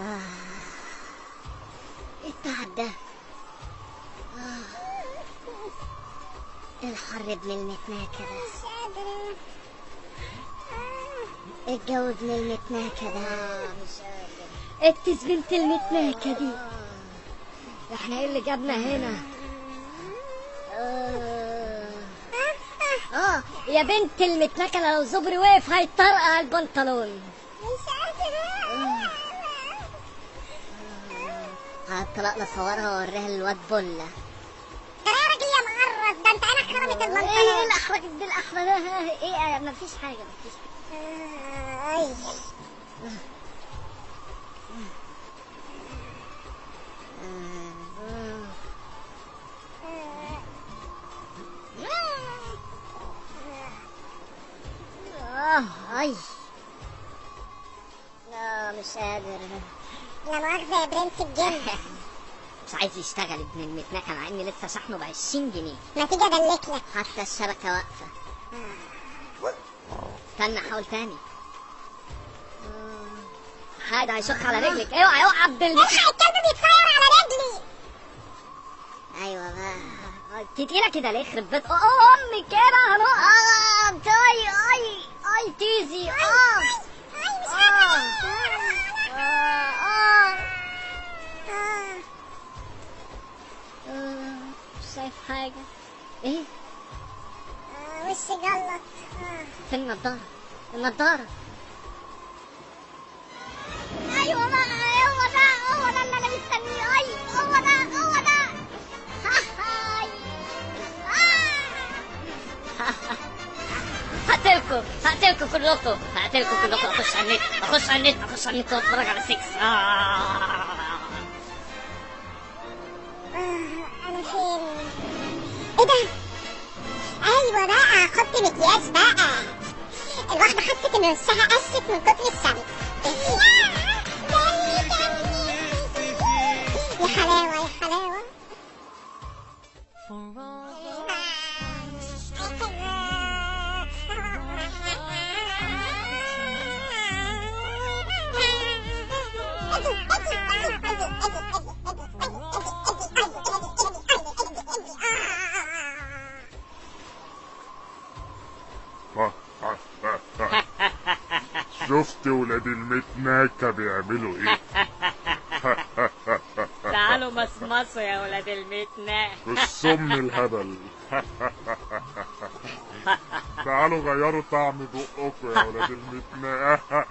آه. إيه التعب ده؟ آه. الحر بملمتنا كده الجو بملمتنا كده آه، اكتس بنت المتناكة دي آه. إحنا إيه اللي جابنا هنا؟ آه. يا بنت المتنكله لو زبري وقف هيطرقع البنطلون. مش قادرة. آه. قادرة هطلقنا صورها واوريها للواد بله ترى يا راجل يا معرض؟ ده انت أنا خربت إيه البنطلون الاحرج دي الاحرج ده إيه مفيش حاجة مفيش اي آه اي لا مش قادر لا مؤاخذة يا برنس الجن. مش عايز يشتغل ابن المتنكة مع إني لسه شحنه ب 20 جنيه. ما تيجي أدلك لك. حتى الشبكة واقفة. استنى حاول تاني. حاجة هيشق على رجلك. اوعى اوعى عبد. الحق الكلب بيتفاير على رجلي. أيوه بقى. تقيلة كده ليه يخرب بيت أمي كده. شايف حاجة إيه آه، وشي جلط آه. فين النضارة النضارة أيوه بقى هو ده هو ده اللي أنا مستنيه اي هو ده هو ده. آه. هقتلكم هقتلكم كلكم هقتلكم كلكم أخش على النت أخش على النت أخش على النت وأتفرج على سكس آه. إيه ده؟ أيوه بقى خط مكياج بقى. الواحدة حست إن وشها قست من كتر الشمس جني جني يا حلاوة. يا شفت ولاد المتناكة بيعملوا إيه؟ تعالوا مصمصوا يا ولاد المتنا السم الهبل. تعالوا غيروا طعم بقكم يا ولاد المتناكة